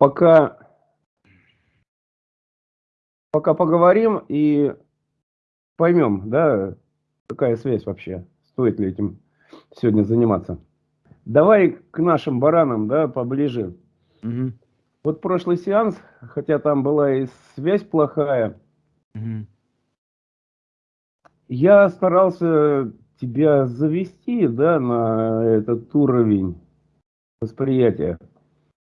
пока, пока поговорим и поймем, да, какая связь вообще, стоит ли этим сегодня заниматься. Давай к нашим баранам, да, поближе. Угу. Вот прошлый сеанс, хотя там была и связь плохая, угу. я старался тебя завести, да, на этот уровень восприятия.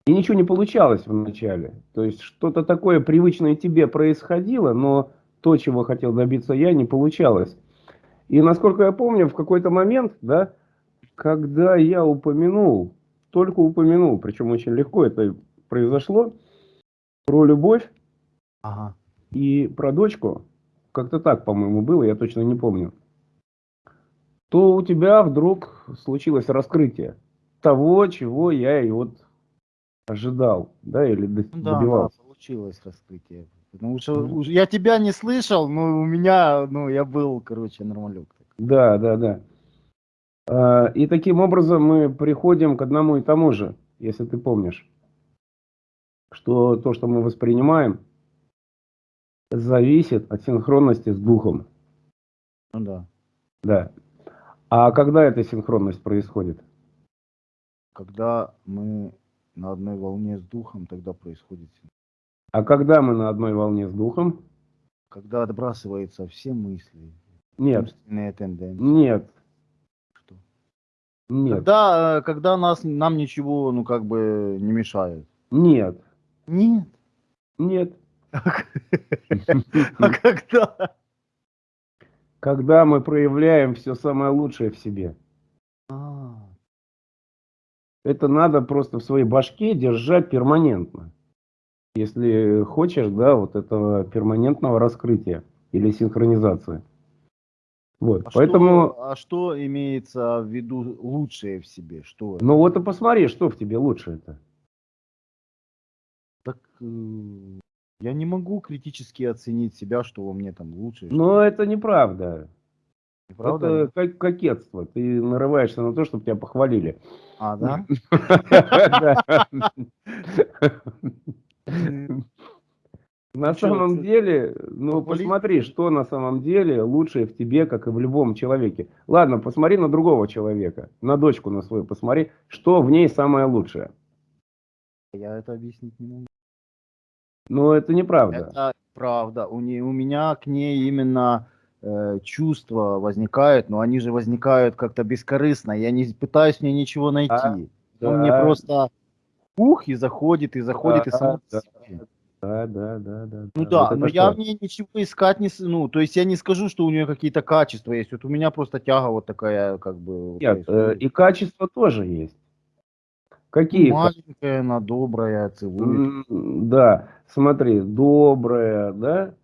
И ничего не получалось вначале. То есть что-то такое привычное тебе происходило, но то, чего хотел добиться я, не получалось. И насколько я помню, в какой-то момент, да, когда я упомянул, только упомянул, причем очень легко это произошло, про любовь ага. и про дочку, как-то так, по-моему, было, я точно не помню, то у тебя вдруг случилось раскрытие того, чего я и вот ожидал, да, или добивался. Да, получилось раскрытие. Потому что mm -hmm. я тебя не слышал, но у меня, ну, я был, короче, нормалек. Да, да, да. А, и таким образом мы приходим к одному и тому же, если ты помнишь, что то, что мы воспринимаем, зависит от синхронности с духом. Ну да. Да. А когда эта синхронность происходит? Когда мы на одной волне с духом, тогда происходит А когда мы на одной волне с духом? Когда отбрасываются все мысли, нет. тенденции. Нет. Что? Нет. Когда, э, когда нас, нам ничего, ну, как бы, не мешает. Нет. Нет. Нет. А когда? Когда мы проявляем все самое лучшее в себе. Это надо просто в своей башке держать перманентно. Если хочешь, да, вот этого перманентного раскрытия или синхронизации. Вот, а поэтому... Что, а что имеется в виду лучшее в себе? Что ну вот и посмотри, что в тебе лучше это. Так э, я не могу критически оценить себя, что во мне там лучше. Но это неправда. Неправда? Это как кокетство. Ты нарываешься на то, чтобы тебя похвалили. А, да? На самом деле, ну посмотри, что на самом деле лучшее в тебе, как и в любом человеке. Ладно, посмотри на другого человека, на дочку на свою посмотри, что в ней самое лучшее. Я это объяснить не могу. Но это неправда. Это правда. У, не, у меня к ней именно чувства возникают, но они же возникают как-то бескорыстно. Я не пытаюсь в ней ничего найти. А, да. Он мне просто ух и заходит, и заходит, да, и сам да. Да, да, да, да. Ну да, вот но я в ней ничего искать не... Ну, то есть я не скажу, что у нее какие-то качества есть. Вот у меня просто тяга вот такая, как бы... Нет, э, и качества тоже есть. Какие? Маленькая, она добрая, целует. Да, смотри, добрая, да,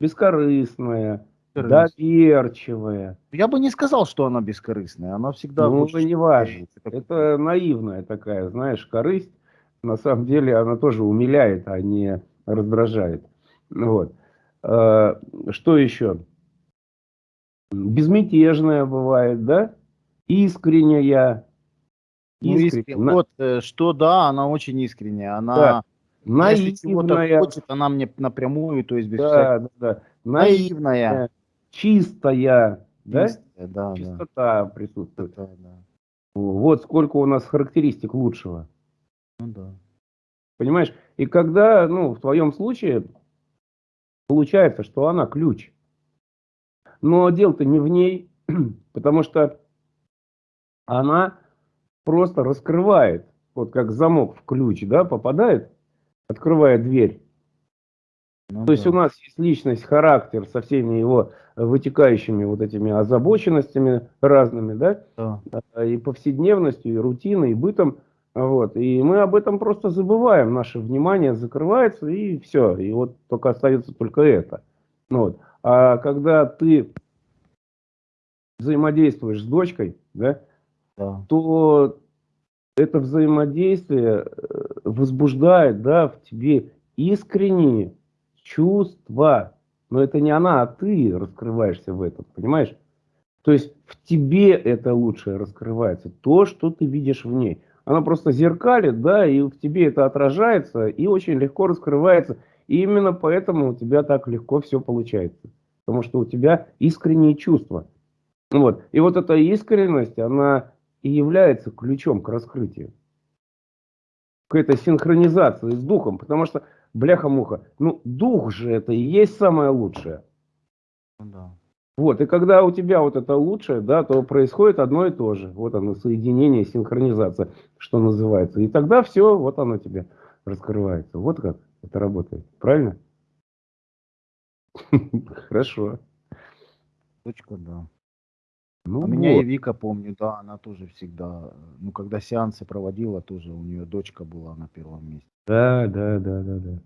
бескорыстная, доверчивая. Я бы не сказал, что она бескорыстная, она всегда... Ну, это не важно, это наивная такая, знаешь, корысть на самом деле она тоже умиляет, а не раздражает. Вот. А, что еще? Безмятежная бывает, да? Искренняя. Ну, искренняя. На... Вот э, что да, она очень искренняя. Она да. наивная. хочет, она мне напрямую, то есть без да, да, да. Наивная. Чистая. Да? Да, Чистота да. присутствует. Чистота, да. Вот сколько у нас характеристик лучшего. Ну да. Понимаешь? И когда, ну, в твоем случае, получается, что она ключ. Но дело-то не в ней, потому что она просто раскрывает, вот как замок в ключ, да, попадает, открывая дверь. Ну, То да. есть у нас есть личность, характер со всеми его вытекающими вот этими озабоченностями разными, да, да. А, и повседневностью, и рутиной, и бытом. Вот. И мы об этом просто забываем, наше внимание закрывается и все. И вот только остается только это. Вот. А когда ты взаимодействуешь с дочкой, да, да. то это взаимодействие э, возбуждает да, в тебе искренние чувства. Но это не она, а ты раскрываешься в этом, понимаешь? То есть в тебе это лучшее раскрывается, то, что ты видишь в ней. оно просто зеркалит, да, и в тебе это отражается, и очень легко раскрывается. И именно поэтому у тебя так легко все получается. Потому что у тебя искренние чувства. Вот. И вот эта искренность, она и является ключом к раскрытию. К этой синхронизации с духом. Потому что, бляха-муха, ну дух же это и есть самое лучшее. Ну да. Вот, и когда у тебя вот это лучшее, да, то происходит одно и то же. Вот оно, соединение, синхронизация, что называется. И тогда все, вот оно тебе раскрывается. Вот как это работает. Правильно? Хорошо. Точка, да. Ну, А меня и Вика, помню, да, она тоже всегда, ну, когда сеансы проводила, тоже у нее дочка была на первом месте. Да, да, да, да, да.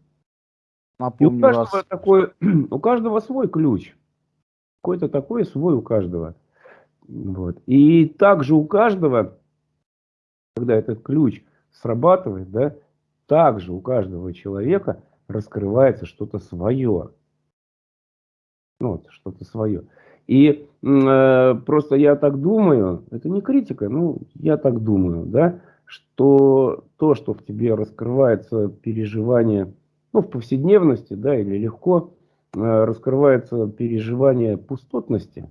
И у каждого раз... такой, у каждого свой ключ. Какой-то такой свой у каждого. Вот. И также у каждого, когда этот ключ срабатывает, да, также у каждого человека раскрывается что-то свое. Ну, вот, что-то свое. И э, просто я так думаю, это не критика, ну, я так думаю, да, что то, что в тебе раскрывается переживание, ну, в повседневности, да, или легко, э, раскрывается переживание пустотности,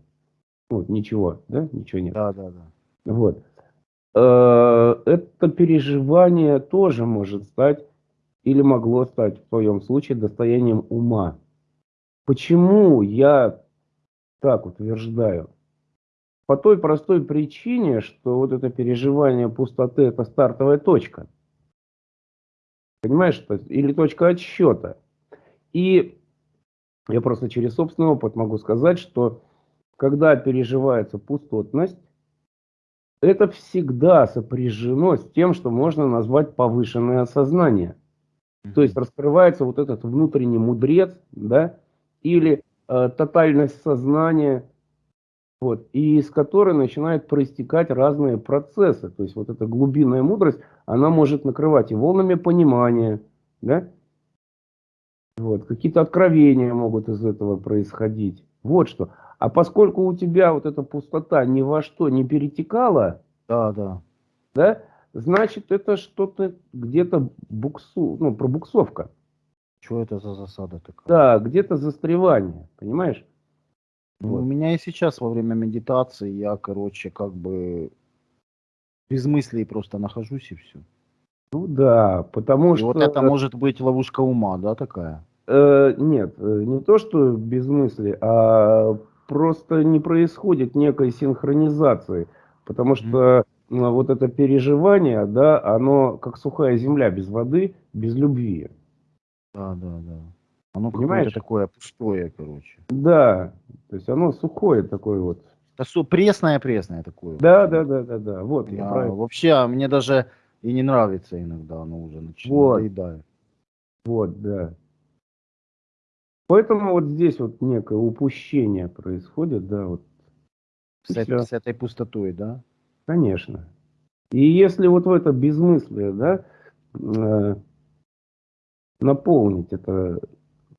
вот, ничего, да, ничего нет. Да, да, да. Вот. Э, Это переживание тоже может стать или могло стать в твоем случае достоянием ума. Почему я так утверждаю? По той простой причине, что вот это переживание пустоты – это стартовая точка. Понимаешь? Или точка отсчета. И я просто через собственный опыт могу сказать, что когда переживается пустотность, это всегда сопряжено с тем, что можно назвать повышенное сознание. То есть раскрывается вот этот внутренний мудрец, да, или э, тотальность сознания, вот, и из которой начинают проистекать разные процессы. То есть вот эта глубинная мудрость, она может накрывать и волнами понимания, да, вот, какие-то откровения могут из этого происходить. Вот что. А поскольку у тебя вот эта пустота ни во что не перетекала, Да, да. да, значит это что-то где-то буксу, ну, пробуксовка. Что это за засада такая? Да, где-то застревание, понимаешь? Ну, Вот. У меня и сейчас во время медитации я, короче, как бы без мыслей просто нахожусь и все. Ну да, потому И что... вот это может быть ловушка ума, да, такая? э, нет, э, не то, что без мысли, а просто не происходит некой синхронизации. Потому что ну, вот это переживание, да, оно как сухая земля без воды, без любви. Да, да, да. Оно Понимаешь? какое-то такое пустое, короче. Да, то есть оно сухое такое вот. Да пресное-пресное такое. Да, да, да, да, да, вот, я Я правильно. вообще, а мне даже и не нравится иногда, оно уже начинает Вот. надоедает. Вот, да. Поэтому вот здесь вот некое упущение происходит, да, вот, С, эт- Всё. с этой пустотой, да? конечно. И если вот в это безмыслие, да, э, наполнить это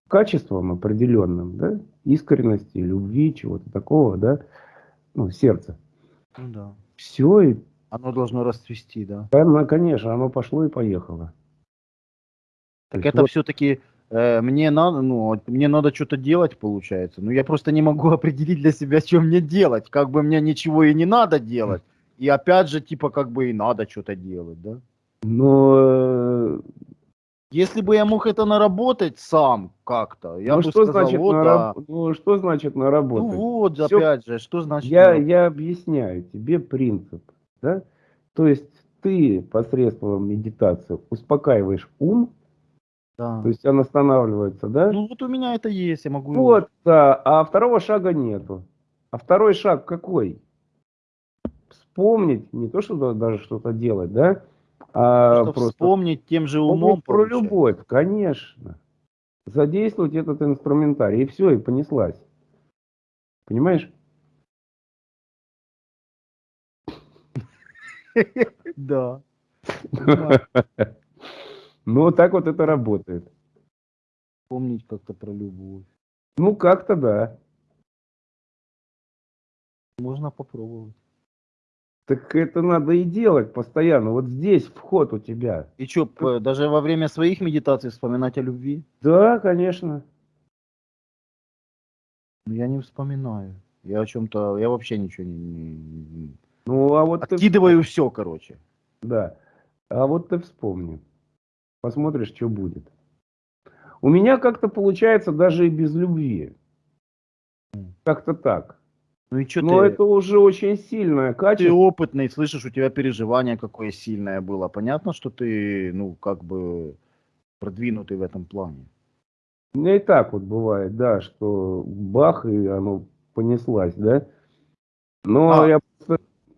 качеством определенным, да, искренности, любви, чего-то такого, да, ну, сердца, Ну да. все, и, Оно должно расцвести, да. оно, конечно, оно пошло и поехало. Так это вот- все-таки мне надо, ну, мне надо что-то делать, получается. Но я просто не могу определить для себя, что мне делать. Как бы мне ничего и не надо делать. И опять же, типа, как бы и надо что-то делать, да? Но э, Если бы я мог это наработать сам как-то, я ну, бы что сказал, значит вот, на да. раб- ну, что значит Ну наработать? вот, Всё- опять же, что значит? Я, наработать? я объясняю тебе принцип. Да? То есть ты посредством медитации успокаиваешь ум, Да. то есть он останавливается, да? Ну вот у меня это есть, я могу... вот, да, а второго шага нету. А второй шаг какой? Вспомнить, не то, что да- даже что-то делать, да? А Просто просто вспомнить тем же умом. про получается. любовь, конечно. Задействовать этот инструментарий, и все, и понеслась. Понимаешь? Да. Ну, вот так вот это работает. Вспомнить как-то про любовь. Ну, как-то да. Можно попробовать. Так это надо и делать постоянно. Вот здесь вход у тебя. И что, даже во время своих медитаций вспоминать о любви? Да, конечно. Ну, я не вспоминаю. Я о чем-то, я вообще ничего не, не- Ну, а вот ты, откидываю все, короче. да. А вот ты вспомни. Посмотришь, что будет. У меня как-то получается даже и без любви. Как-то так. Ну и что Но ты? это уже очень сильное Ты качество. опытный, слышишь, у тебя переживание какое сильное было. Понятно, что ты, ну, как бы продвинутый в этом плане. У меня и так вот бывает, да, что бах, и оно понеслась, да. Но А. я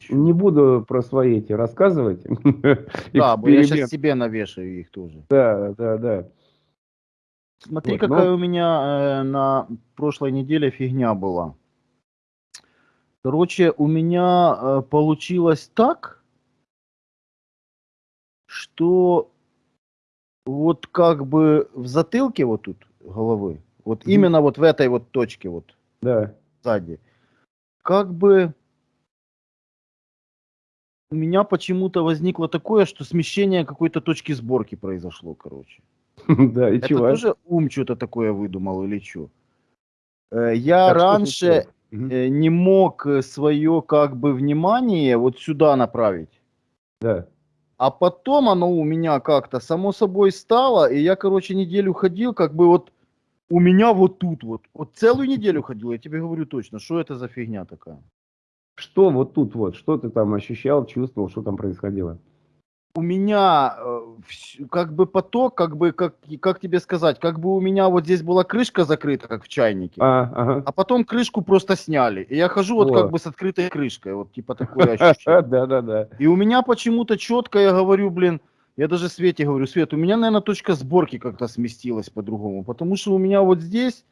не буду про свои эти рассказывать. Да, я сейчас себе навешаю их тоже. Да, да, да. Смотри, Вот, какая но- у меня э, на прошлой неделе фигня была. Короче, у меня э, получилось так, что вот как бы в затылке вот тут головы, вот Мгм. именно вот в этой вот точке вот Да. сзади, как бы у меня почему-то возникло такое, что смещение какой-то точки сборки произошло, короче. Да, и Это чего? тоже ум что-то такое выдумал или что? Я раньше э, не мог свое как бы внимание вот сюда направить. Да. А потом оно у меня как-то само собой стало, и я, короче, неделю ходил, как бы вот у меня вот тут вот. Вот целую неделю ходил, я тебе говорю точно, что это за фигня такая. Что вот тут вот, что ты там ощущал, чувствовал, что там происходило? У меня э, как бы поток, как бы, как, как тебе сказать, как бы у меня вот здесь была крышка закрыта, как в чайнике. А, ага. А потом крышку просто сняли. И я хожу вот О. как бы с открытой крышкой. Вот типа такое ощущение. Да, да, да. И у меня почему-то четко я говорю, блин, я даже Свете говорю, Свет, у меня, наверное, точка сборки как-то сместилась по-другому. Потому что у меня вот здесь,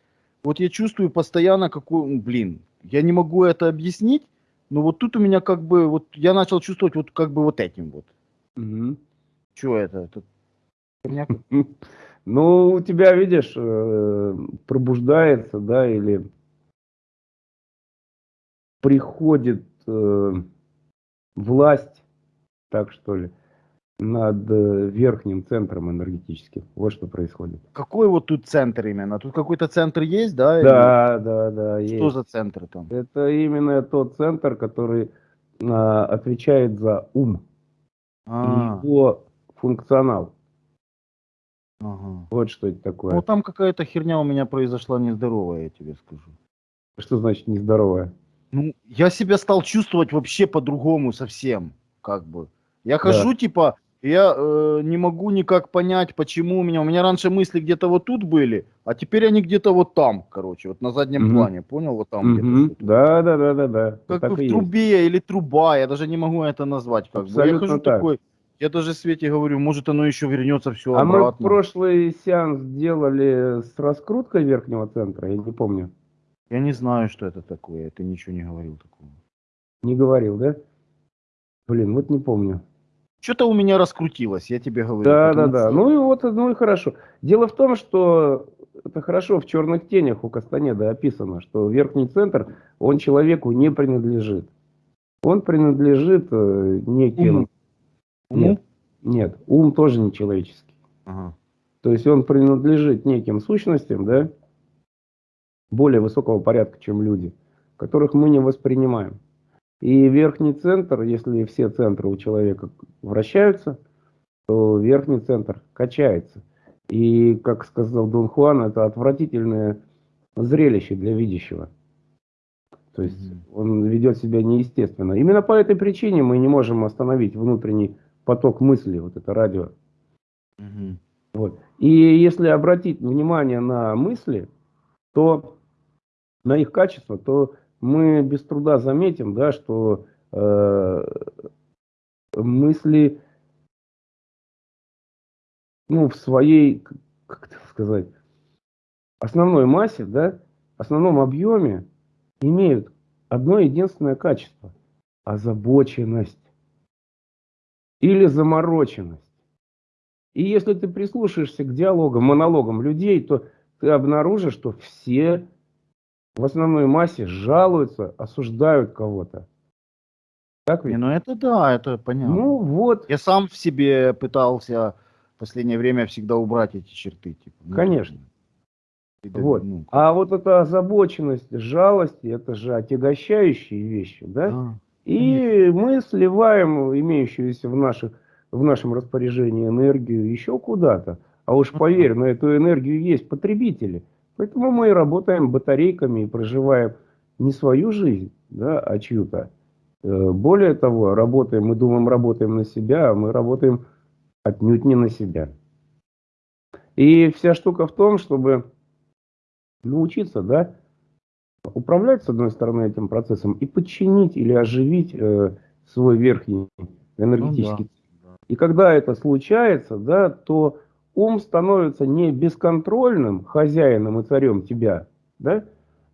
вот я чувствую постоянно какой, ну, блин, я не могу это объяснить, но вот тут у меня как бы, вот я начал чувствовать вот как бы вот этим вот. Мгм. Что это? Херня? Ну, у тебя, видишь, э, пробуждается, да, или приходит э, власть, так что ли, над э, верхним центром энергетическим. Вот что происходит. Какой вот тут центр именно? Тут какой-то центр есть, да? или Да, да, да. Что есть. за центр там? Это именно тот центр, который а, отвечает за ум А, его функционал. ага. Вот что это такое. Ну там какая-то херня у меня произошла нездоровая, я тебе скажу. Что значит нездоровое? Ну, я себя стал чувствовать вообще по-другому совсем, как бы. Я хожу, типа, я э, не могу никак понять, почему у меня... У меня раньше мысли где-то вот тут были, а теперь они где-то вот там, короче, вот на заднем Мгм. плане, понял? Вот там где-то. Мгм. что-то. Да, да, да, да, да. Как Так бы в и есть. трубе или труба, я даже не могу это назвать. Как бы. Я Абсолютно хожу так. такой, я даже Свете говорю, может оно еще вернется все А мы обратно. прошлый сеанс делали с раскруткой верхнего центра, я не помню. Я не знаю, что это такое, ты ничего не говорил такого. Не говорил, да? Блин, вот не помню. Что-то у меня раскрутилось, я тебе говорю. Да, да, да. Ну и вот, ну и хорошо. Дело в том, что это хорошо в черных тенях у Кастанеда описано, что верхний центр, он человеку не принадлежит. Он принадлежит э, неким... Уму? Нет, нет, ум тоже не человеческий. Ага. То есть он принадлежит неким сущностям, да, более высокого порядка, чем люди, которых мы не воспринимаем. И верхний центр, если все центры у человека вращаются, то верхний центр качается. И, как сказал Дон Хуан, это отвратительное зрелище для видящего. То есть он ведет себя неестественно. Именно по этой причине мы не можем остановить внутренний поток мыслей, вот это радио. Мгм. Вот. И если обратить внимание на мысли, то на их качество, то мы без труда заметим, да, что э, мысли, ну, в своей, как это сказать, основной массе, да, основном объеме имеют одно единственное качество – озабоченность или замороченность. И если ты прислушаешься к диалогам, монологам людей, то ты обнаружишь, что все в основной массе жалуются, осуждают кого-то. Так Не, ведь? ну это да, это понятно. Ну вот, Я сам в себе пытался в последнее время всегда убрать эти черты. Типа, ну, Конечно. да, Вот. ну, А вот эта озабоченность, жалость, это же отягощающие вещи, да? да. И мы сливаем имеющуюся в, наших, в нашем распоряжении энергию еще куда-то. А уж поверь, на эту энергию есть потребители. Поэтому мы работаем батарейками и проживаем не свою жизнь, да, а чью-то. Э, Более того, работаем, мы думаем, работаем на себя, а мы работаем отнюдь не на себя. И вся штука в том, чтобы научиться, да, управлять, с одной стороны, этим процессом и подчинить или оживить э, свой верхний энергетический. Ну И когда это случается, да, то ум становится не бесконтрольным хозяином и царем тебя, да,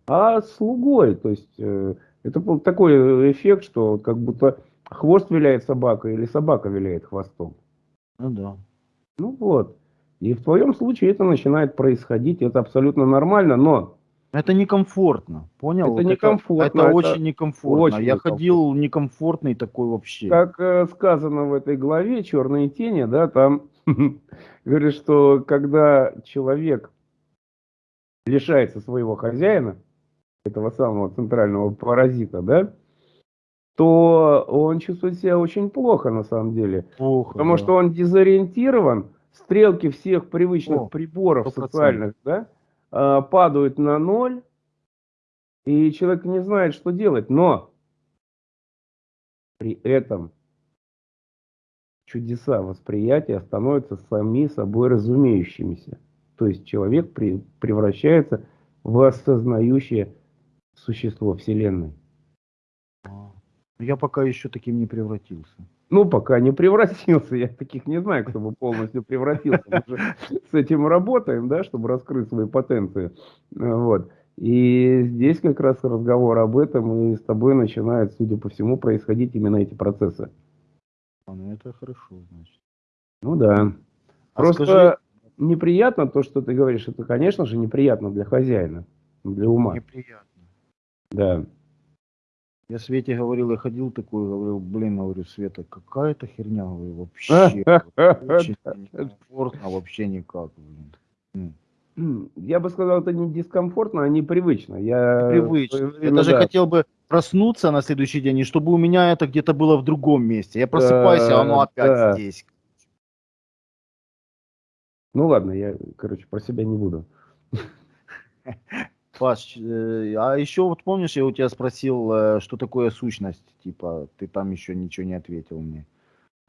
а слугой. То есть э, это был такой эффект, что как будто хвост виляет собака или собака виляет хвостом. Ну да. Ну вот. И в твоем случае это начинает происходить, это абсолютно нормально, но Это некомфортно, понял? Это Вот некомфортно, Это, это очень некомфортно. очень Я некомфортно. ходил некомфортный такой вообще. как э, сказано в этой главе «Черные тени», да, там говорит, что когда человек лишается своего хозяина, этого самого центрального паразита, да, то он чувствует себя очень плохо на самом деле. Плохо. Потому да. что он дезориентирован, стрелки всех привычных О, приборов 100%. социальных да, а, падают на ноль, и человек не знает, что делать. Но при этом чудеса восприятия становятся сами собой разумеющимися. То есть человек при- превращается в осознающее существо Вселенной. А. Я пока еще таким не превратился. Ну, пока не превратился. Я таких не знаю, кто бы полностью превратился. Мы же с этим работаем, да, чтобы раскрыть свои потенции. Вот. И здесь как раз разговор об этом, и с тобой начинают, судя по всему, происходить именно эти процессы. А, ну это хорошо, значит. Ну да. А Просто скажи- неприятно то, что ты говоришь. Это, конечно же, неприятно для хозяина, для ума. Неприятно. Да. Я Свете говорил, я ходил такой, говорил, блин, говорю, Света, какая-то херня, говорю, вообще. Очень некомфортно, вообще никак, блин. Я бы сказал, это не дискомфортно, а непривычно. Я Привычно. Я даже да, хотел бы проснуться на следующий день, и чтобы у меня это где-то было в другом месте. Я просыпаюсь, а оно опять здесь. Ну ладно, я, короче, про себя не буду. Паш, э, а еще вот помнишь, я у тебя спросил, э, что такое сущность? Типа, ты там еще ничего не ответил мне.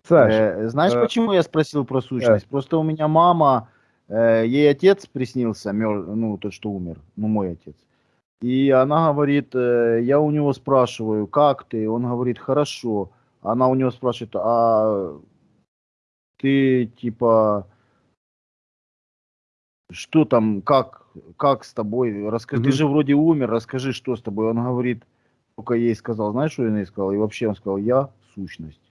Саш, Э, знаешь, э, почему я спросил про сущность? Просто у меня мама, э, ей отец приснился, мер- ну, тот, что умер, ну, мой отец. И она говорит, э, я у него спрашиваю, как ты? Он говорит, хорошо. Она у него спрашивает, а ты, типа, что там, как, как с тобой? Расскажи, ты Мгм. же вроде умер, расскажи, что с тобой. Он говорит, только ей сказал, знаешь, что он ей сказал? И вообще он сказал, я сущность.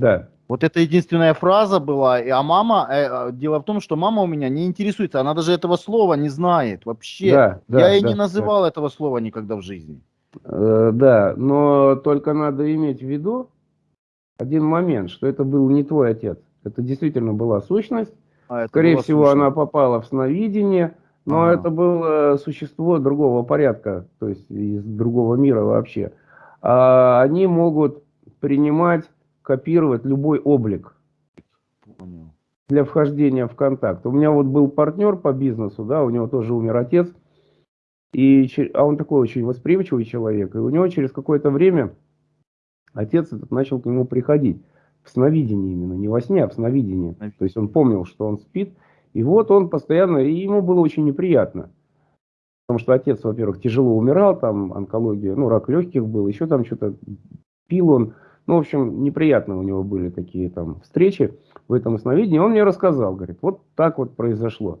Да. Вот это единственная фраза была, а мама, э, э, дело в том, что мама у меня не интересуется, она даже этого слова не знает вообще. Да, да, Я да, не да. называл этого слова никогда в жизни. Э, да, но только надо иметь в виду один момент, что это был не твой отец. Это действительно была сущность. А Скорее всего, сущность. она попала в сновидение, но Ага. это было существо другого порядка, то есть из другого мира вообще. А они могут принимать, копировать любой облик. Понял. для вхождения в контакт. У меня вот был партнер по бизнесу, да, у него тоже умер отец, и, а он такой очень восприимчивый человек, и у него через какое-то время отец этот начал к нему приходить, в сновидении именно, не во сне, а в сновидении. То есть он помнил, что он спит, и вот он постоянно, и ему было очень неприятно. Потому что отец, во-первых, тяжело умирал, там онкология, ну, рак легких был, еще там что-то пил он. Ну, в общем, неприятно у него были такие там встречи в этом сновидении. Он мне рассказал, говорит, вот так вот произошло.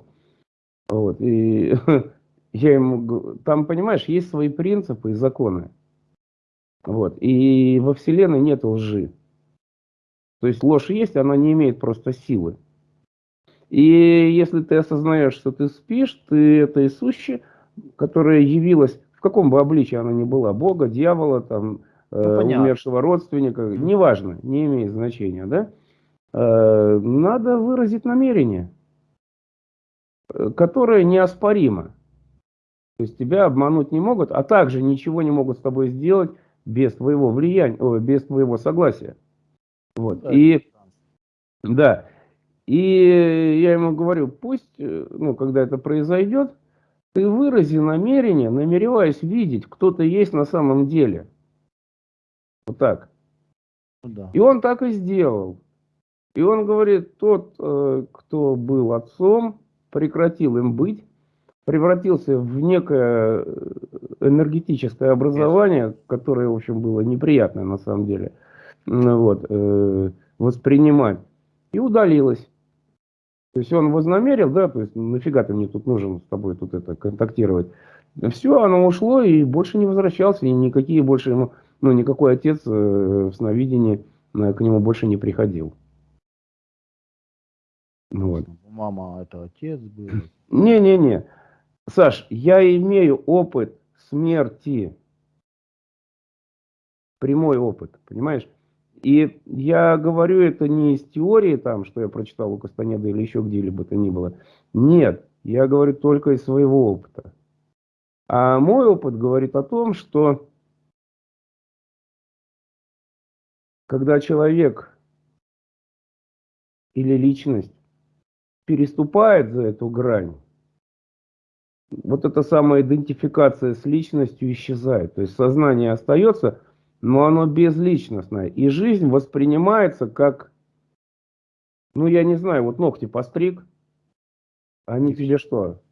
Вот, и я ему, там, понимаешь, есть свои принципы и законы. Вот, и во Вселенной нет лжи. То есть ложь есть, она не имеет просто силы. И если ты осознаешь, что ты спишь, ты это и сущее, которая явилась, в каком бы обличии она ни была, Бога, дьявола, там, э, понятно. умершего родственника, Мгм. неважно, не имеет значения, да, э, надо выразить намерение, э, которое неоспоримо. То есть тебя обмануть не могут, а также ничего не могут с тобой сделать без твоего влияния, без твоего согласия. Вот. Да, И да. И я ему говорю, пусть, э, ну, когда это произойдет, ты вырази намерение, намереваясь видеть, кто ты есть на самом деле. Вот так. Ну да. И он так и сделал. И он говорит, тот, э, кто был отцом, прекратил им быть, превратился в некое э, энергетическое образование, которое, в общем, было неприятно на самом деле ну, вот, э, воспринимать, и удалилось. То есть он вознамерил, да, то есть нафига ты мне тут нужен с тобой тут это контактировать. Все, оно ушло и больше не возвращался, и никакие больше ему, ну, никакой отец э, в сновидении э, к нему больше не приходил. Ну Вот. Мама это отец был. Не-не-не. Саш, я имею опыт смерти. Прямой опыт, понимаешь? И я говорю это не из теории, там, что я прочитал у Кастанеда или еще где-либо то ни было. Нет, я говорю только из своего опыта. А мой опыт говорит о том, что когда человек или личность переступает за эту грань, вот эта самая идентификация с личностью исчезает. То есть сознание остается, но оно безличностное. И жизнь воспринимается как, ну я не знаю, вот ногти постриг, они тебе что?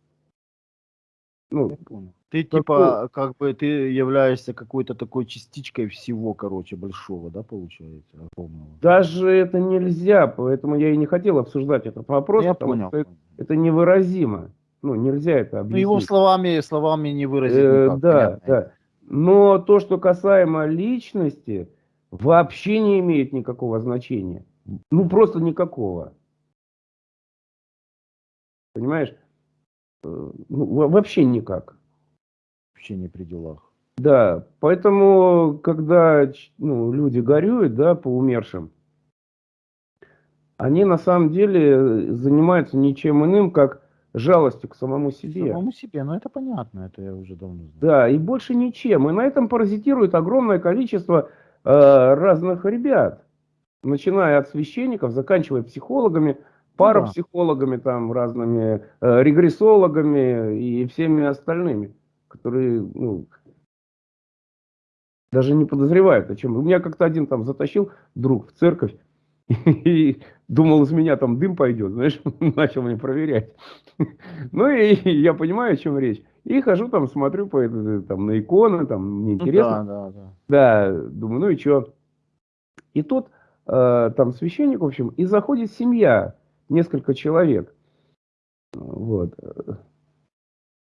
Ну, Я понял. Ты Какой? типа, как бы ты являешься какой-то такой частичкой всего, короче, большого, да, получается, огромного. даже это нельзя, поэтому я и не хотел обсуждать этот вопрос, я потому понял. что это, это невыразимо. Ну, нельзя это Ну, объяснить. его словами, словами не выразить Э, никак, да, понятно. да. Но то, что касаемо личности, вообще не имеет никакого значения. Ну, просто никакого. Понимаешь? Э, Ну, во- вообще никак. Вообще не при делах. Да, поэтому, когда ну, люди горюют, да, по умершим, они на самом деле занимаются ничем иным, как жалостью к самому себе. Самому себе, ну это понятно, это я уже давно знаю. Да, и больше ничем. И на этом паразитирует огромное количество э, разных ребят. Начиная от священников, заканчивая психологами, парапсихологами, там, разными э, регрессологами и всеми остальными, которые ну, даже не подозревают о чем. У меня как-то один там затащил друг в церковь и думал, из меня там дым пойдет, знаешь, начал мне проверять. Ну и я понимаю, о чем речь. И хожу там, смотрю по, это- там, на иконы, там, мне Ну интересно. да, да, да. Да, думаю, ну и что? И тут э, там священник, в общем, и заходит семья, несколько человек. Вот.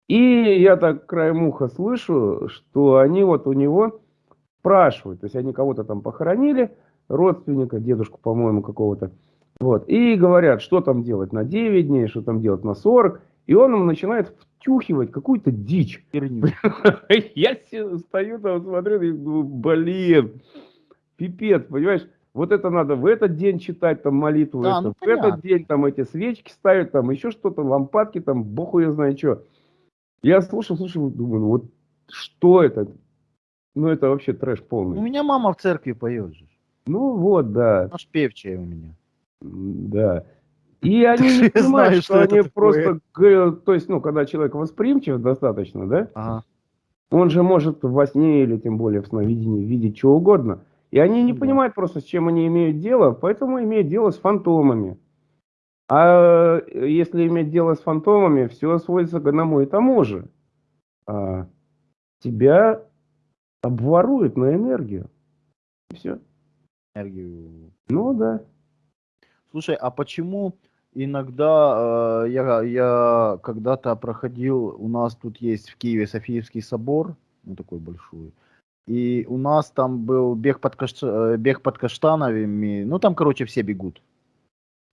И я так краем уха слышу, что они вот у него спрашивают, то есть они кого-то там похоронили, родственника, дедушку, по-моему, какого-то. Вот. И говорят, что там делать на 9 дней, что там делать на 40. И он им начинает втюхивать какую-то дичь. Я стою там, смотрю, и думаю, блин, пипец, понимаешь? Вот это надо в этот день читать там молитву, Да, это, ну, в этот понятно. день там эти свечки ставить, там еще что-то, лампадки, там, бог ее знает что. Я слушал, слушал, думаю, ну вот что это? Ну это вообще трэш У полный. меня мама в церкви поет же. Ну вот, да, Аж певчая у меня. да. И они не понимают, что они просто, то есть, ну, когда человек восприимчив достаточно, да. Он же может во сне или тем более в сновидении видеть что угодно. И они не Ну да. понимают просто, с чем они имеют дело, поэтому имеют дело с фантомами. А э, если иметь дело с фантомами, все сводится к одному и тому же. А, тебя обворуют на энергию. Все. Энергию. Ну да. Слушай, а почему иногда э, я, я когда-то проходил, у нас тут есть в Киеве Софиевский собор, ну такой большой, и у нас там был бег под, каш... э, бег под каштанами, ну там, короче, все бегут.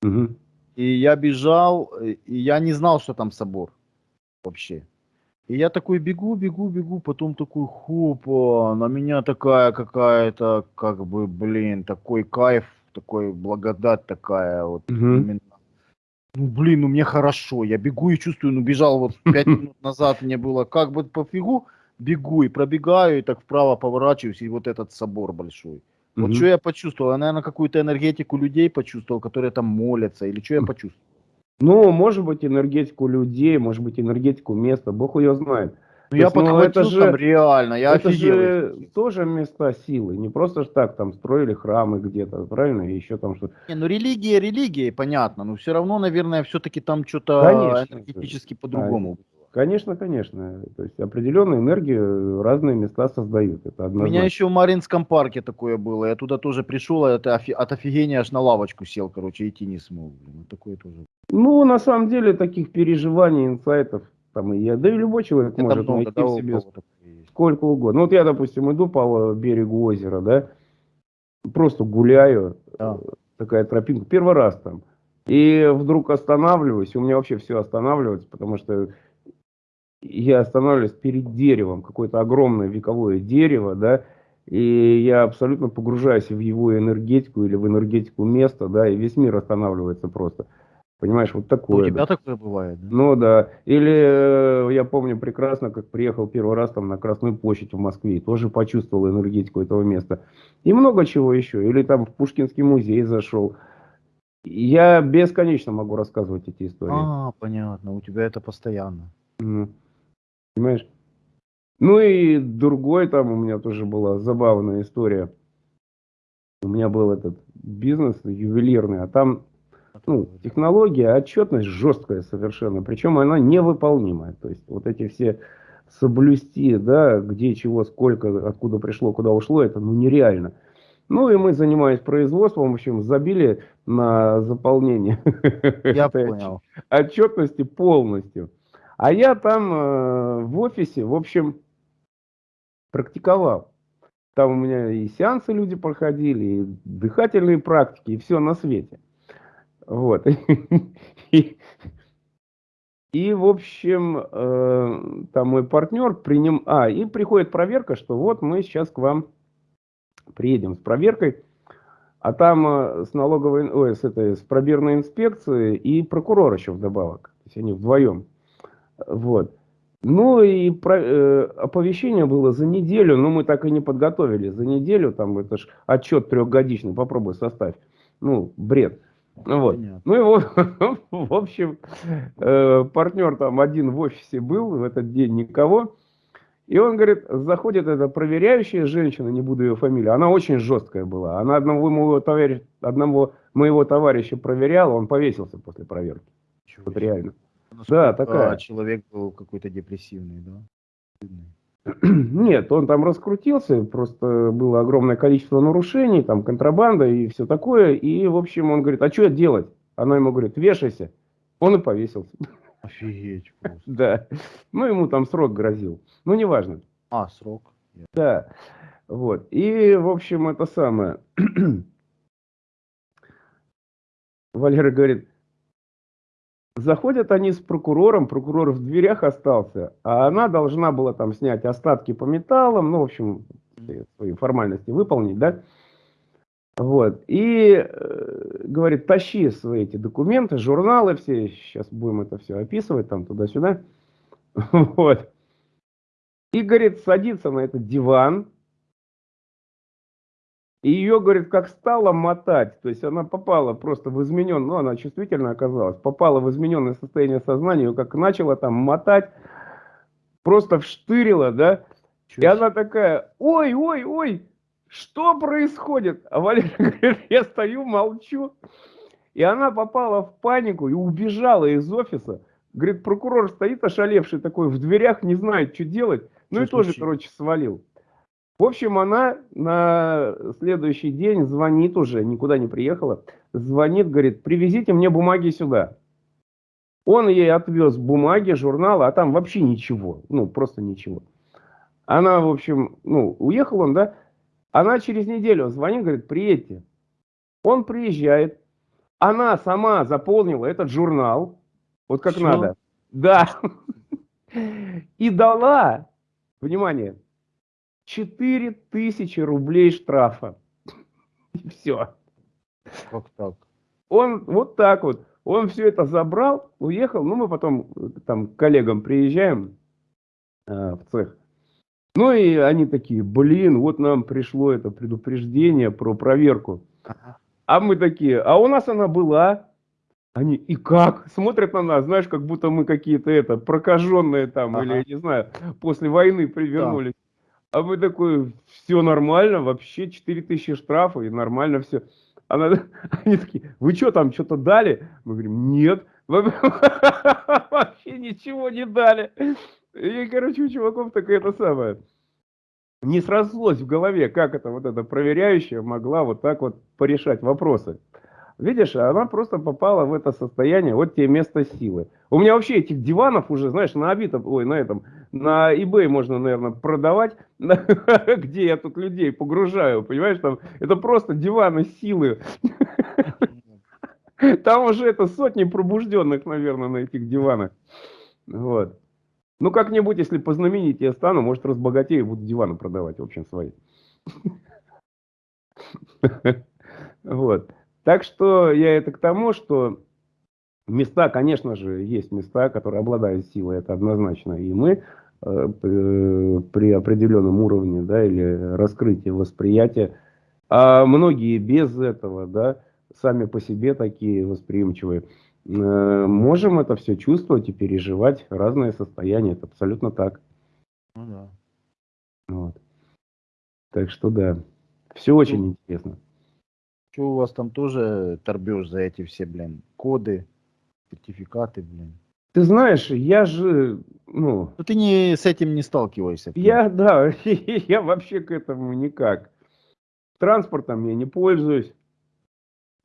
Мгм. И я бежал, э, и я не знал, что там собор вообще. И я такой бегу, бегу, бегу, потом такой, хопа, на меня такая какая-то, как бы, блин, такой кайф, такой благодать такая, вот Мгм. именно. Ну, блин, ну мне хорошо, я бегу и чувствую, ну бежал вот пять минут назад, мне было как бы пофигу, бегу и пробегаю, и так вправо поворачиваюсь, и вот этот собор большой. Вот Мгм. что я почувствовал? Я, наверное, какую-то энергетику людей почувствовал, которые там молятся, или что я почувствовал? Ну, может быть, энергетику людей, может быть, энергетику места, бог ее знает. Ну, То я есть, ну, подхватил это же- там реально, я это офигел. же тоже места силы, не просто ж так там строили храмы где-то, правильно, и еще там что Не, ну религия религией, понятно, но все равно, наверное, все-таки там что-то энергетически по-другому. Конечно, конечно. То есть определенную энергию разные места создают. Это У однозначно. меня еще в Маринском парке такое было, я туда тоже пришел, а это офи- от офигения аж на лавочку сел, короче, идти не смог. Блин, такое тоже. Ну, на самом деле, таких переживаний, инсайтов, там и я, да и любой человек Это может много, найти да, в у себе сколько угодно. Ну, вот я, допустим, иду по берегу озера, да, просто гуляю, Да. э, такая тропинка, первый раз там, и вдруг останавливаюсь, у меня вообще все останавливается, потому что я останавливаюсь перед деревом, какое-то огромное вековое дерево, да, и я абсолютно погружаюсь в его энергетику или в энергетику места, да, и весь мир останавливается просто. Понимаешь, вот такое. У тебя да. такое бывает, да? Ну да. Или э, я помню прекрасно, как приехал первый раз там на Красную площадь в Москве, и тоже почувствовал энергетику этого места. И много чего еще. Или там в Пушкинский музей зашел. Я бесконечно могу рассказывать эти истории. А, понятно, у тебя это постоянно. Мгм. Понимаешь? Ну и другой там у меня тоже была забавная история. У меня был этот бизнес ювелирный, а там ну, технология, отчетность жесткая совершенно, причем она невыполнимая. То есть вот эти все соблюсти, да, где, чего, сколько, откуда пришло, куда ушло, это ну нереально. Ну и мы, занимаясь производством, в общем, забили на заполнение Я понял. отчетности полностью. А я там э, в офисе, в общем, практиковал. Там у меня и сеансы люди проходили, и дыхательные практики, и все на свете. Вот. И, в общем, э, там мой партнер приним... А, и приходит проверка, что вот мы сейчас к вам приедем с проверкой, а там э, с налоговой, ой, с этой, с пробирной инспекцией и прокурор еще вдобавок. То есть они вдвоем. Вот. Ну и про- э, оповещение было за неделю, но мы так и не подготовили. За неделю, там это ж отчет трехгодичный, попробуй составь. Ну, бред. Ну вот. Понятно. Ну и вот, в общем, э, партнер там один в офисе был, в этот день никого. И он говорит, заходит эта проверяющая женщина, не буду ее фамилию, она очень жесткая была. Она одного моего товарища, одного моего товарища проверяла, он повесился после проверки. Чего Вот себе. Насколько такая. человек был какой-то депрессивный, да? Нет, он там раскрутился, просто было огромное количество нарушений, там контрабанда и все такое. И, в общем, он говорит, а что делать? Она ему говорит, вешайся. Он и повесился. Офигеть просто. Да. Ну, ему там срок грозил. Ну, неважно. А, срок. Да. Вот. И, в общем, это самое. Валера говорит, заходят они с прокурором, прокурор в дверях остался, а она должна была там снять остатки по металлам, ну, в общем, свои формальности выполнить, да. Вот. И э, говорит, тащи свои эти документы, журналы все, сейчас будем это все описывать, там туда-сюда. Вот. И, говорит, садится на этот диван. И ее, говорит, как стало мотать. То есть она попала просто в измененное, ну, она чувствительно оказалась, попала в измененное состояние сознания, ее как начала там мотать, просто вштырила, да. И Чё она такая, ой, ой, ой, что происходит? А Валера говорит, я стою, молчу. И она попала в панику и убежала из офиса. Говорит, прокурор стоит ошалевший такой в дверях, не знает, что делать. Ну Чё и тоже, случилось? короче, свалил. В общем, она на следующий день звонит уже, никуда не приехала, звонит, говорит, привезите мне бумаги сюда. Он ей отвез бумаги, журналы, а там вообще ничего, ну, просто ничего. Она, в общем, ну, уехал он, да, она через неделю звонит, говорит, приедьте. Он приезжает, она сама заполнила этот журнал, вот как Всё? надо. Да. И дала, внимание, 4000 рублей штрафа. И все. Как так? Он вот так вот. Он все это забрал, уехал. Ну, мы потом э, там к коллегам приезжаем э, в цех. Ну, и они такие, блин, вот нам пришло это предупреждение про проверку. Ага. А мы такие, а у нас она была. Они, и как? Смотрят на нас, знаешь, как будто мы какие-то это, прокаженные там, Ага. или, я не знаю, после войны привернулись. А мы такой, все нормально, вообще 4000 штрафа, и нормально все. Она, они такие, вы что там, что-то дали? Мы говорим, нет, вообще ничего не дали. И, короче, у чуваков такая это самое. Не срослось в голове, как это вот эта проверяющая могла вот так вот порешать вопросы. Видишь, она просто попала в это состояние, вот тебе место силы. У меня вообще этих диванов уже, знаешь, на Авито, ой, на этом, на eBay можно, наверное, продавать, где я тут людей погружаю, понимаешь, там, это просто диваны силы. Там уже это сотни пробужденных, наверное, на этих диванах. Вот. Ну, как-нибудь, если познаменитее стану, может, разбогатею, буду диваны продавать, в общем, свои. Вот. Так что я это к тому, что места, конечно же, есть места, которые обладают силой, это однозначно. И мы э, при, при определенном уровне, да, или раскрытии восприятия, а многие без этого, да, сами по себе такие восприимчивые, э, можем это все чувствовать и переживать разные состояния. Это абсолютно так. Ну да. Вот. Так что да, все очень интересно. Что у вас там тоже торбешь за эти все, блин, коды, сертификаты, блин? Ты знаешь, я же, ну, Ну ты не с этим не сталкиваешься. я, да, я вообще к этому никак. Транспортом я не пользуюсь.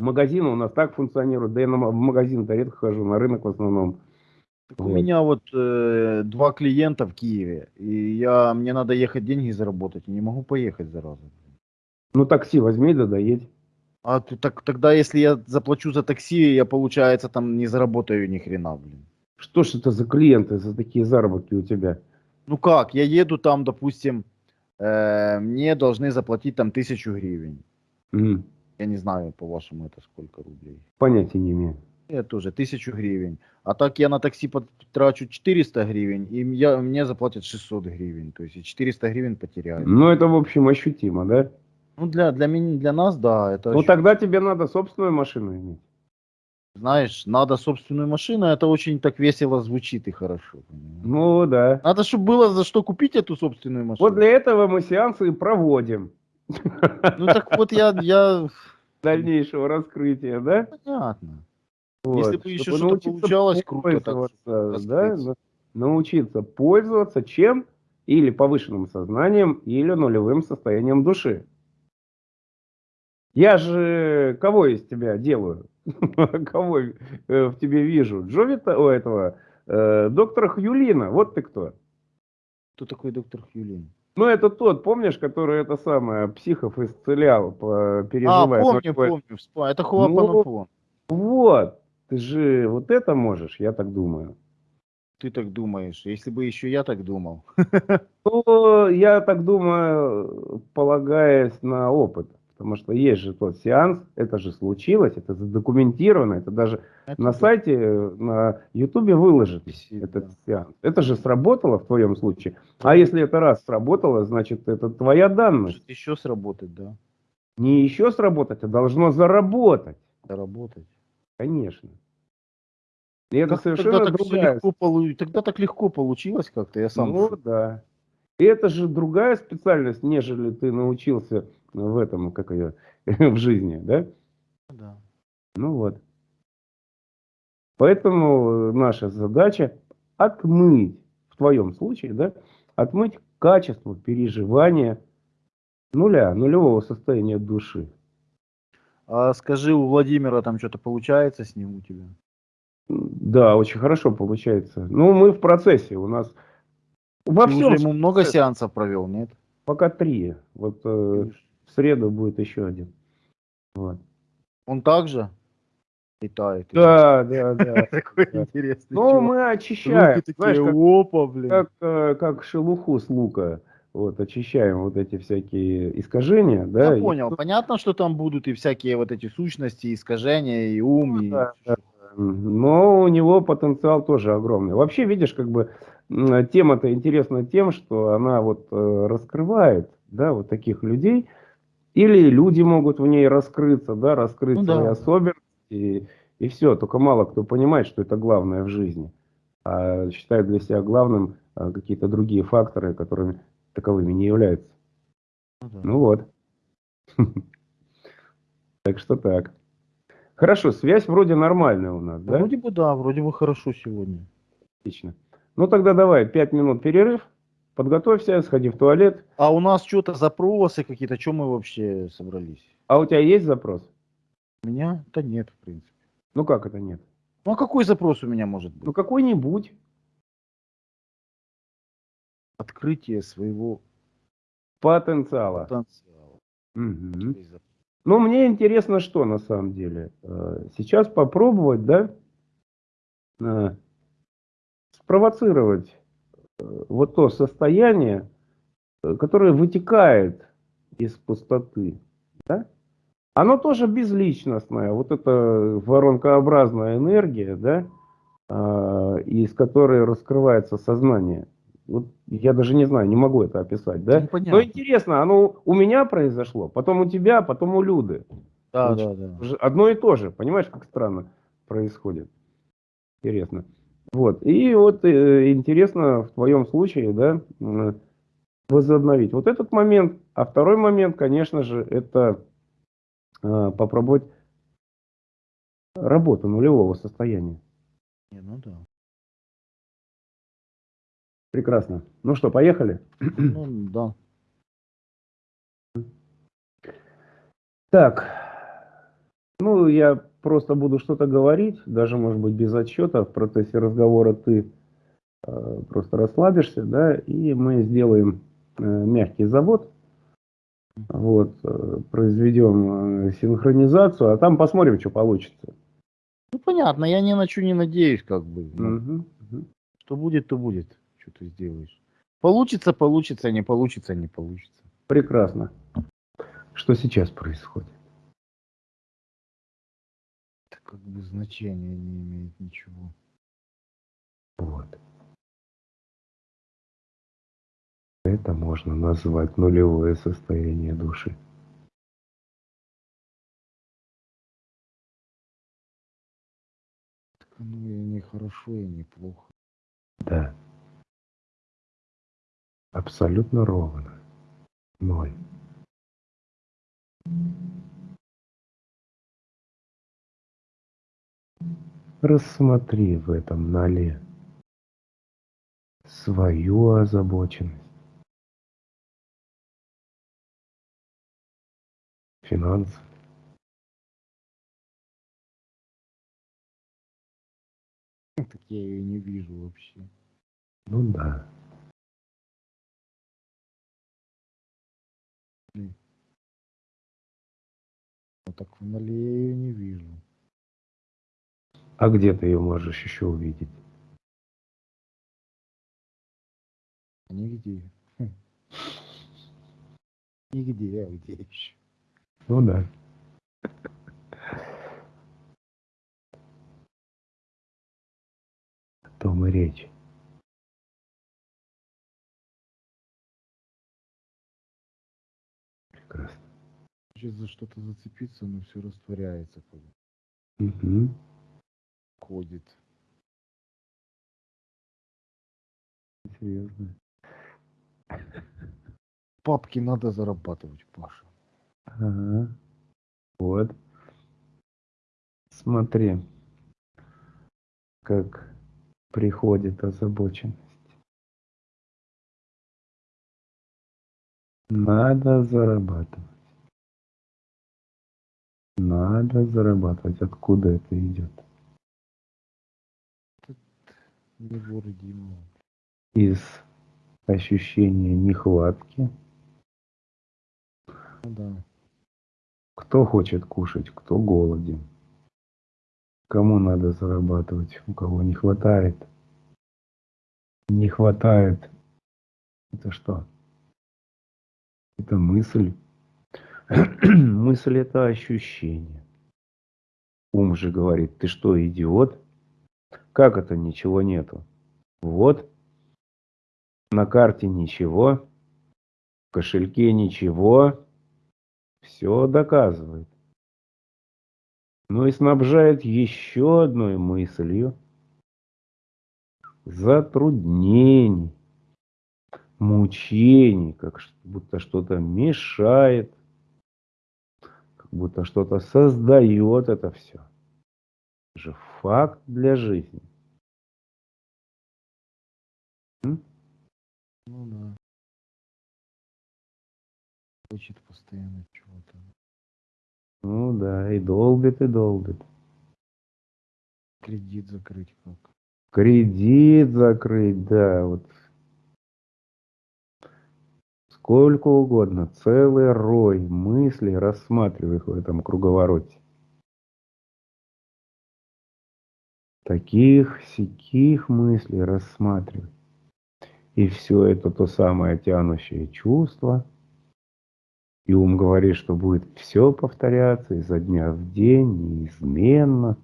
Магазины у нас так функционируют. Да я на в магазин-то редко хожу, на рынок в основном. Так у Вот. меня вот э, два клиента в Киеве, и я, мне надо ехать деньги заработать, не могу поехать зараза. Ну, такси возьми, да доедь. А ты, так, тогда, если я заплачу за такси, я, получается, там не заработаю ни хрена, блин. Что ж это за клиенты, за такие заработки у тебя? Ну как, я еду там, допустим, э, мне должны заплатить там тысячу гривен. М, Я не знаю, по-вашему, это сколько рублей. Понятия не имею. Я тоже, тысячу гривен. А так я на такси потрачу 400 гривен, и я, мне заплатят 600 гривен. То есть я 400 гривен потеряю. Ну, это, в общем, ощутимо, да? Ну, для, для, меня, для нас, да, это... Ну, ощу- тогда тебе надо собственную машину иметь. Знаешь, надо собственную машину, это очень так весело звучит и хорошо. Ну, да. Надо, чтобы было за что купить эту собственную машину. Вот для этого мы сеансы и проводим. Ну так вот я, я... Дальнейшего раскрытия, да? Понятно. Вот, Если бы еще что-то получалось, круто так да, научиться пользоваться чем? Или повышенным сознанием, или нулевым состоянием души. Я же кого из тебя делаю? Кого э, в тебе вижу? Джовита, у этого, э, доктора Хьюлина, вот ты кто. Кто такой доктор Хьюлин? Ну, это тот, помнишь, который это самое, психов исцелял, по- А, помню, помню, вспомнил. Это Хуапанупон. Вот, ты же вот это можешь, я так думаю. Ты так думаешь. Если бы еще я так думал. Ну, я так думаю, полагаясь на опыт. Потому что есть же тот сеанс, это же случилось, это задокументировано, это даже Это на да, сайте, э, на ютубе выложит этот сеанс. Это же сработало в твоем случае. А если это раз сработало, значит это твоя данность. Может еще сработать, да? Не еще сработать, а должно заработать. Заработать. Конечно. И это Как совершенно тогда, так другая легко полу- тогда так легко получилось как-то, я сам... Ну да. И это же другая специальность, нежели ты научился в этом, как ее, в жизни, да? Да. Ну вот. Поэтому наша задача отмыть, в твоем случае, да, отмыть качество переживания нуля, нулевого состояния души. А скажи, у Владимира там что-то получается с ним у тебя? Да, очень хорошо получается. Ну, мы в процессе, у нас во Ты всем уже ему много сеансов провел, нет? пока три. Вот э, в среду будет еще один. Вот. Он также? Летает. Да, да, да. Такой да. интересный Ну, чувак. мы очищаем, Руки знаешь, как, опа, блин. как, э, как шелуху с лука. Вот, очищаем вот эти всякие искажения, да. Я и- понял. Понятно, что там будут и всякие вот эти сущности, искажения, и ум, и... Ну Да, да. Но у него потенциал тоже огромный. Вообще, видишь, как бы тема-то интересна тем, что она вот э, раскрывает, да, вот таких людей, или люди могут в ней раскрыться, да, раскрыть Ну свои да. особенности, и, и все. Только мало кто понимает, что это главное в жизни, а считает для себя главным а, какие-то другие факторы, которыми таковыми не являются. Ну да. Ну вот. Так что так. Хорошо, связь вроде нормальная у нас, да? Вроде бы да, вроде бы хорошо сегодня. Отлично. Ну тогда давай, пять минут перерыв, подготовься, сходи в туалет. А у нас что-то запросы какие-то, что мы вообще собрались? А у тебя есть запрос? У меня? Да нет, в принципе. Ну как это нет? Ну а какой запрос у меня может быть? Ну какой-нибудь. Открытие своего Потенциала. потенциала. Зап- Ну, мне интересно, что на самом деле. Э, Сейчас попробовать, да, э, спровоцировать вот то состояние, э, которое вытекает из пустоты, да? Оно тоже безличностное, вот это воронкообразная энергия, да, э, из которой раскрывается сознание. Вот я даже не знаю, не могу это описать, да? Непонятно. Но интересно, оно у меня произошло, потом у тебя, потом у Люды. Да, Значит, да, да. Одно и то же, понимаешь, как странно происходит. Интересно. Вот. И вот э, интересно в твоем случае, да, возобновить вот этот момент. А второй момент, конечно же, это э, попробовать работу нулевого состояния. Не, ну да. Прекрасно. Ну что, поехали? Ну да. Так, ну я просто буду что-то говорить, даже может быть без отчета. В процессе разговора ты э, просто расслабишься, да, и мы сделаем э, мягкий завод, вот, э, произведем синхронизацию, а там посмотрим, что получится. Ну понятно, я ни на что не надеюсь, как бы. Мгм, мгм. Что будет, то будет. Что ты сделаешь? Получится, получится, не получится, не получится. Прекрасно. Что сейчас происходит? Как бы значения не имеет ничего. Вот. Это можно назвать нулевое состояние души. Так оно и не хорошо, и не плохо. Да. Абсолютно ровно. Ноль. Рассмотри в этом ноле свою озабоченность. Финансы. Так я ее не вижу вообще. Ну да. Ну так в ноле я ее не вижу. А где ты ее можешь еще увидеть? Нигде. Хм. Нигде, а где еще? Ну да. О том и речь. Прекрасно. Хочет за что-то зацепиться, но все растворяется, Мгм. Ходит. Серьезно. Папки надо зарабатывать, Паша. Ага. Вот. Смотри, как приходит озабоченность. Надо зарабатывать. Надо зарабатывать. Откуда это идет? Невоорудимого. Из ощущения нехватки. Ну да. Кто хочет кушать, кто голоден. Кому надо зарабатывать, у кого не хватает. Не хватает. Это что? Это мысль. мысль это ощущение. Ум же говорит, ты что, идиот? Как это ничего нету? Вот, на карте ничего, в кошельке ничего, все доказывает. Ну и снабжает еще одной мыслью затруднений, мучений, как будто что-то мешает, как будто что-то создает это все. Это же факт для жизни. М? Ну да. Хочет постоянно чего-то. Ну да, и долбит, и долбит. Кредит закрыть как? Кредит закрыть, да, вот. Сколько угодно, целый рой мыслей рассматриваю их в этом круговороте. Таких, сяких мыслей рассматриваю. И все это то самое тянущее чувство – и ум говорит, что будет все повторяться изо дня в день, неизменно.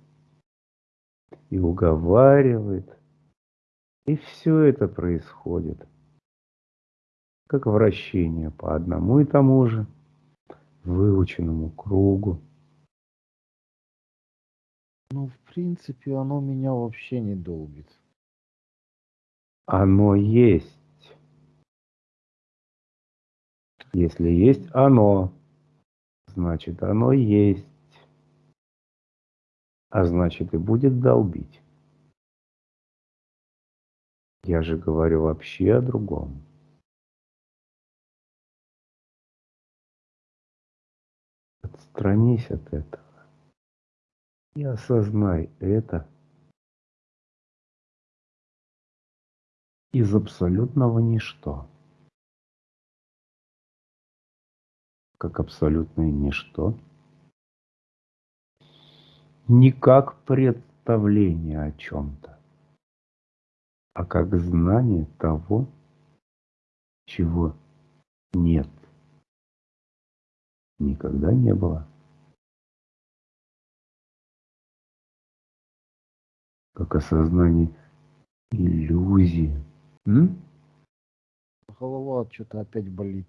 И уговаривает. И все это происходит. Как вращение по одному и тому же выученному кругу. Ну, в принципе, оно меня вообще не долбит. Оно есть. Если есть оно, значит оно есть. А значит и будет долбить. Я же говорю вообще о другом. Отстранись от этого и осознай это из абсолютного ничто. как абсолютное ничто, не как представление о чем-то, а как знание того, чего нет, никогда не было. Как осознание иллюзии. М? Голова что-то опять болит.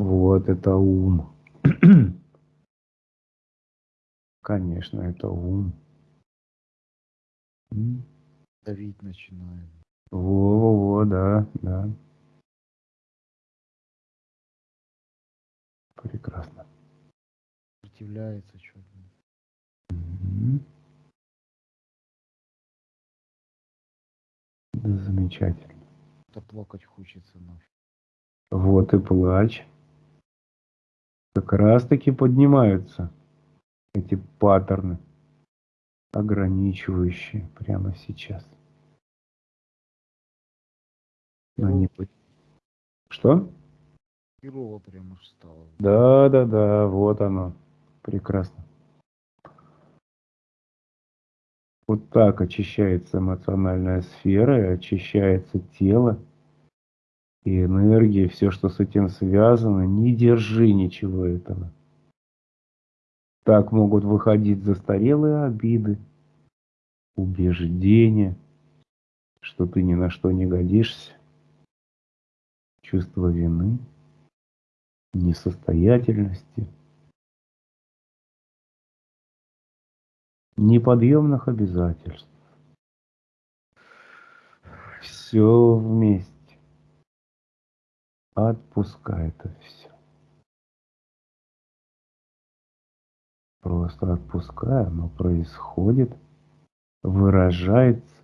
Вот это ум. Конечно, это ум. Давить начинает. Во-во-во, да, да. Прекрасно. Сопротивляется что-то. Да замечательно. Да плакать хочется нафиг. Вот и плачь как раз таки поднимаются эти паттерны, ограничивающие прямо сейчас. Но не... Что? Херово прямо стало. Да, да, да, вот оно. Прекрасно. Вот так очищается эмоциональная сфера, очищается тело и энергии, все, что с этим связано, не держи ничего этого. Так могут выходить застарелые обиды, убеждения, что ты ни на что не годишься, чувство вины, несостоятельности, неподъемных обязательств. Все вместе. Отпускай это все. Просто отпускай, оно происходит, выражается.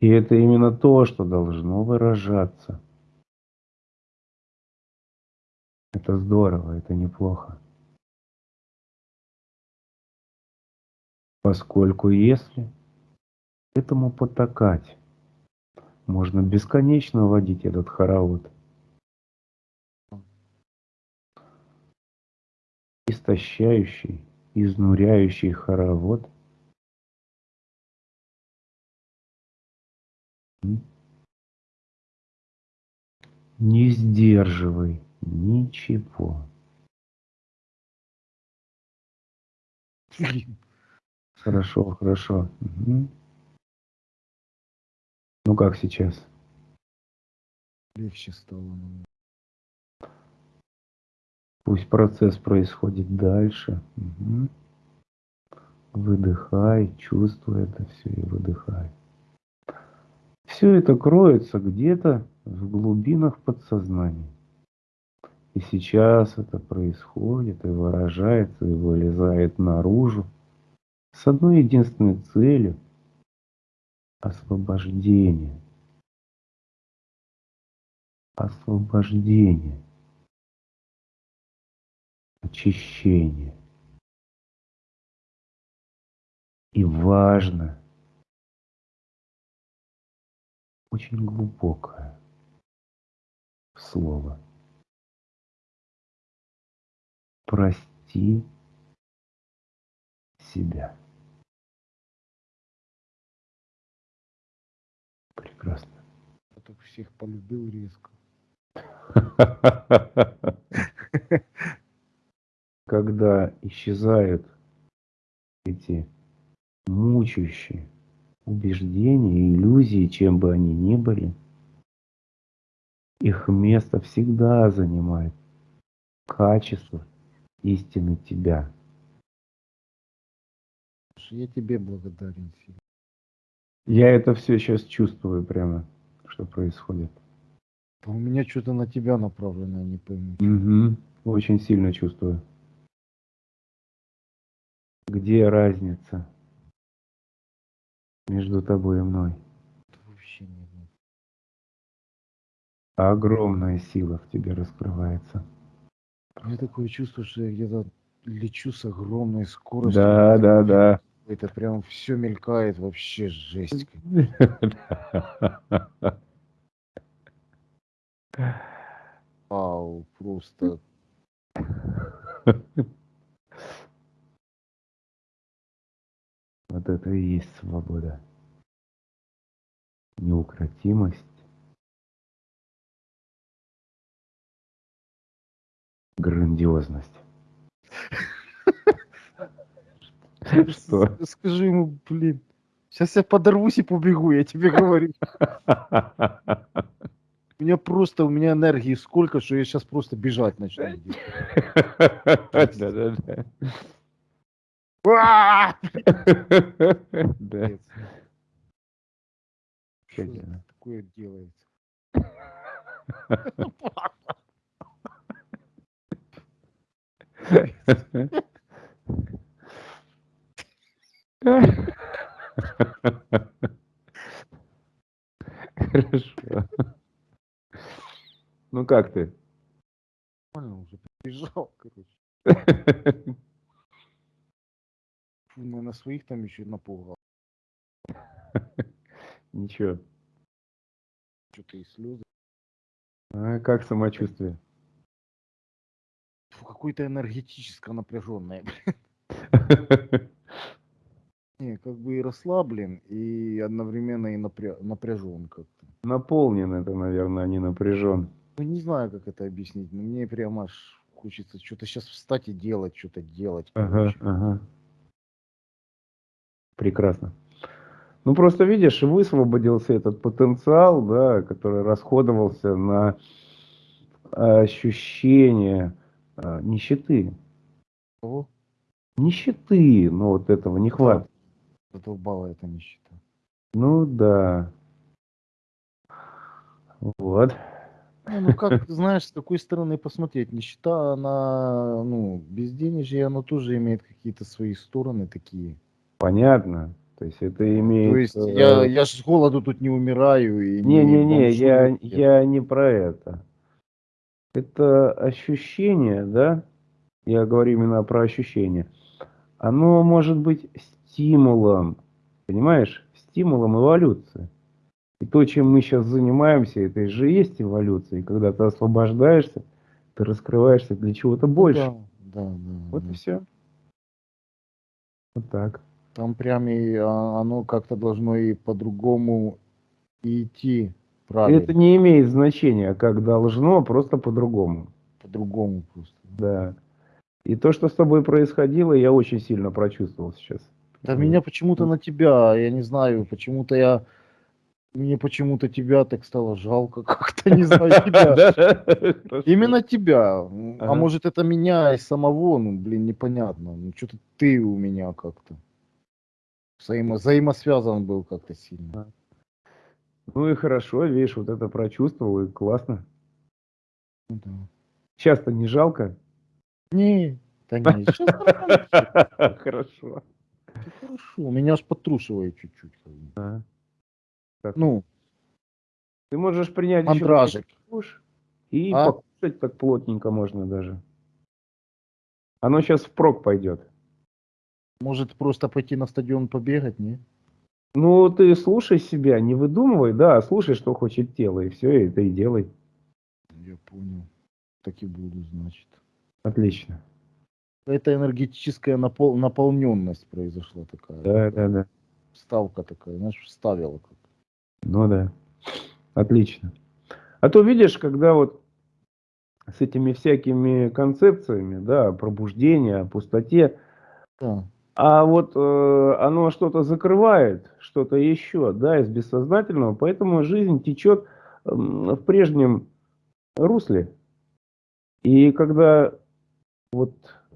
И это именно то, что должно выражаться. Это здорово, это неплохо. Поскольку если этому потакать, можно бесконечно водить этот хоровод. Истощающий, изнуряющий хоровод. Не сдерживай ничего. Блин. Хорошо, хорошо. Мгм. Ну как сейчас? Легче стало. намного. Пусть процесс происходит дальше. Мгм. Выдыхай, чувствуй это все и выдыхай. Все это кроется где-то в глубинах подсознания. И сейчас это происходит и выражается, и вылезает наружу с одной единственной целью – освобождение. Освобождение. Очищение. И важно, очень глубокое слово. Прости себя. Прекрасно. Я так всех полюбил резко. Когда исчезают эти мучающие убеждения, иллюзии, чем бы они ни были, их место всегда занимает качество истины тебя. Я тебе благодарен, Филипп. Я это все сейчас чувствую прямо, что происходит. А у меня что-то на тебя направлено, я не пойму. Угу. Очень сильно чувствую. Где разница между тобой и мной? Это вообще не знаю. Огромная сила в тебе раскрывается. У меня такое чувство, что я где-то лечу с огромной скоростью. Да, да, да. Это прям все мелькает, вообще жесть. Вау, просто. Вот это и есть свобода. Неукротимость. Грандиозность. Что? Скажи ему, блин. Сейчас я подорвусь и побегу, я тебе говорю. У меня просто, у меня энергии сколько, что я сейчас просто бежать начну. Да-да-да. А! Да. Капец. Что такое делается? Хорошо. Ну как ты? Нормально уже бежал, короче. Фу, ну, на своих там еще напугал. Ничего. Что-то и слезы. А как самочувствие? Какое-то энергетическое напряженное. Не, как бы и расслаблен, и одновременно и напря... напряжен как-то. Наполнен это, наверное, а не напряжен. Ну, не знаю, как это объяснить, но мне прям аж хочется что-то сейчас встать и делать, что-то делать. Ага, короче. ага. Прекрасно. Ну, просто видишь, высвободился этот потенциал, да, который расходовался на ощущение а, нищеты. Кого? Нищеты, ну, вот этого нехватки. Задолбала эта нищета. Ну, да. Вот. Не, ну как, знаешь, с какой стороны посмотреть? Нищета, она, ну, безденежье, оно тоже имеет какие-то свои стороны такие. Понятно. То есть это имеет... То есть э, я, я ж с голоду тут не умираю и Не-не-не, бомжую я, нет. я не про это. Это ощущение, да? Я говорю именно про ощущение. Оно может быть стимулом, понимаешь? Стимулом эволюции. И то, чем мы сейчас занимаемся, это же есть эволюция. И когда ты освобождаешься, ты раскрываешься для чего-то Ну больше. Да, да, да. Вот да. и все. Вот так. Там прям и а, оно как-то должно и по-другому идти правильно. Это не имеет значения, как должно, просто по-другому. По-другому просто. Да. И то, что с тобой происходило, я очень сильно прочувствовал сейчас. Да меня почему-то на тебя, я не знаю, почему-то я... Мне почему-то тебя так стало жалко как-то, не знаю тебя. Именно тебя. А может это меня и самого, ну блин, непонятно. Ну что-то ты у меня как-то. Взаимо... Взаимосвязан был как-то сильно. Ну и хорошо, видишь, вот это прочувствовал, и классно. Ну да. Часто не жалко? Не, да не, Хорошо. Всё хорошо. Меня аж потрушивает чуть-чуть. А. Так, Ну, Ты можешь принять еще мандражик. душ и А? покушать так плотненько можно даже. Оно сейчас впрок пойдет. Может просто пойти на стадион побегать, не? Ну, ты слушай себя, не выдумывай, да, слушай, что хочет тело, и все, это и делай. Я понял. Так и буду, значит. Отлично. Это энергетическая напол... наполненность произошла такая. Да, да, да. Ставка такая, знаешь, вставила как. Ну да. Отлично. А то видишь, когда вот с этими всякими концепциями, да, о пустоте, Да. а вот э, оно что-то закрывает, что-то еще, да, из бессознательного, поэтому жизнь течет м, в прежнем русле. И когда вот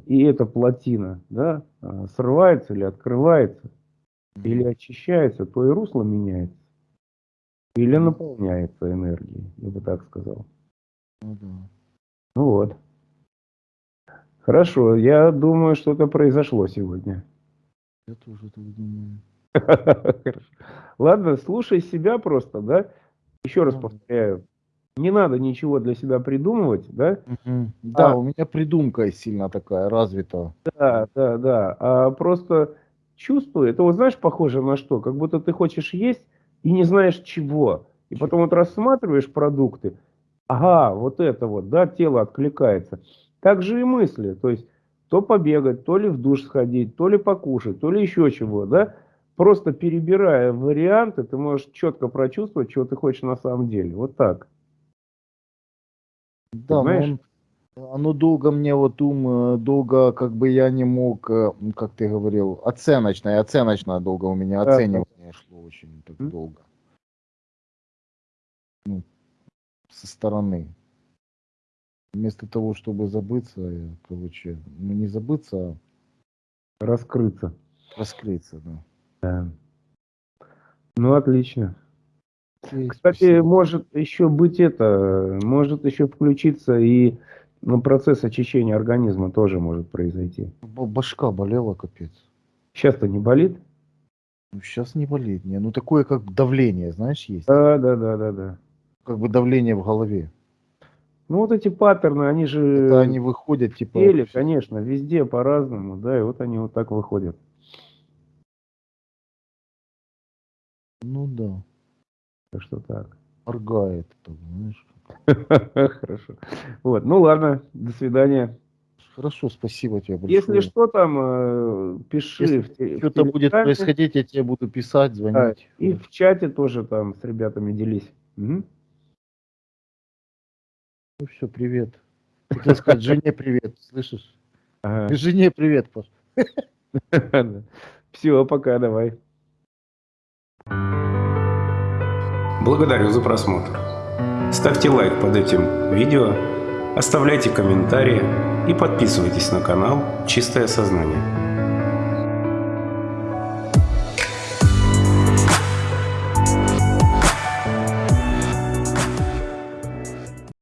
и эта плотина, да, а, срывается или открывается, или очищается, то и русло меняется. Или наполняется энергией, я бы так сказал. Ну да. Ну вот. Хорошо, я думаю, что-то произошло сегодня. Я тоже так думаю. Ладно, слушай себя просто, да? Еще раз повторяю, не надо ничего для себя придумывать, да? Мгм. Да, А. у меня придумка сильно такая развита. Да, да, да. А просто чувствуй, это вот знаешь, похоже на что? Как будто ты хочешь есть и не знаешь чего. И потом вот рассматриваешь продукты, ага, вот это вот, да, тело откликается. Так же и мысли, то есть то побегать, то ли в душ сходить, то ли покушать, то ли еще чего, да? Просто перебирая варианты, ты можешь четко прочувствовать, чего ты хочешь на самом деле. Вот так. Да, но Понимаешь? он, оно долго мне вот ум, э, долго как бы я не мог, э, как ты говорил, оценочное, оценочное долго у меня, Да, оценивание шло очень так М. долго. Ну, со стороны. Вместо того, чтобы забыться, я, короче, ну не забыться, Раскрыться. а раскрыться, да. Да. Ну, отлично. Кстати, может еще быть это, может еще включиться и ну, процесс очищения организма тоже может произойти. Башка болела, капец. Сейчас-то не болит? Ну, сейчас не болит, не. Ну, такое, как давление, знаешь, есть. Да, да, да, да, да. Как бы давление в голове. Ну вот эти паттерны, они же Это они выходят, типа... теле, конечно, везде по-разному, да, и вот они вот так выходят. Ну да, Так что так. моргает. Хорошо. Вот, ну ладно, до свидания. Хорошо, спасибо тебе большое. Если что там, э, пиши что-то будет происходить, я тебе буду писать, звонить. И в чате тоже там с ребятами делись. Ну все, привет. Хотел сказать жене привет, слышишь? Ага. Жене привет, Паш. Все, пока, давай. Благодарю за просмотр. Ставьте лайк под этим видео, оставляйте комментарии и подписывайтесь на канал «Чистое сознание».